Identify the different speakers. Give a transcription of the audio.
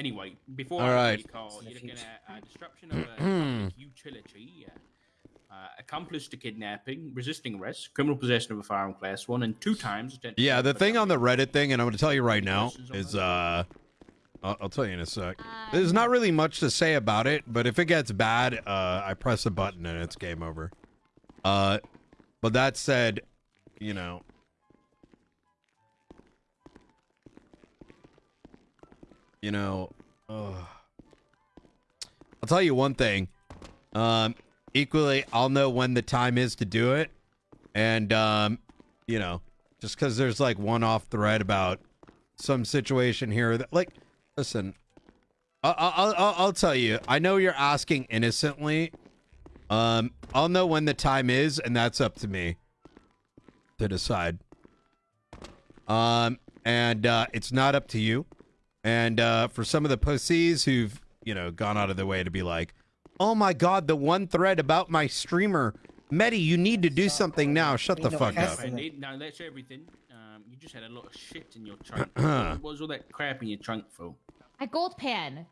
Speaker 1: anyway, before
Speaker 2: All
Speaker 1: I
Speaker 2: right.
Speaker 1: right. your call, you're looking at uh, disruption of a utility, uh, uh, accomplice to kidnapping, resisting arrest, criminal possession of a firearm class one, and two times.
Speaker 2: Yeah, the thing on the Reddit thing, and I'm going to tell you right now, is uh, I'll, I'll tell you in a sec. There's not really much to say about it, but if it gets bad, uh, I press a button and it's game over. Uh, but that said, you know, you know, uh, I'll tell you one thing. Um, equally, I'll know when the time is to do it, and um, you know, just because there's like one off thread about some situation here that, like, listen, I- I- I'll, I'll, I'll tell you. I know you're asking innocently. Um, I'll know when the time is, and that's up to me to decide. Um, and uh, it's not up to you. And uh, for some of the pussies who've you know gone out of their way to be like, "Oh my God, the one thread about my streamer, Medi, you need to do something now." Shut the fuck up.
Speaker 1: I need, now that's everything. Um, you just had a lot of shit in your trunk. what was all that crap in your trunk for?
Speaker 3: A gold pan.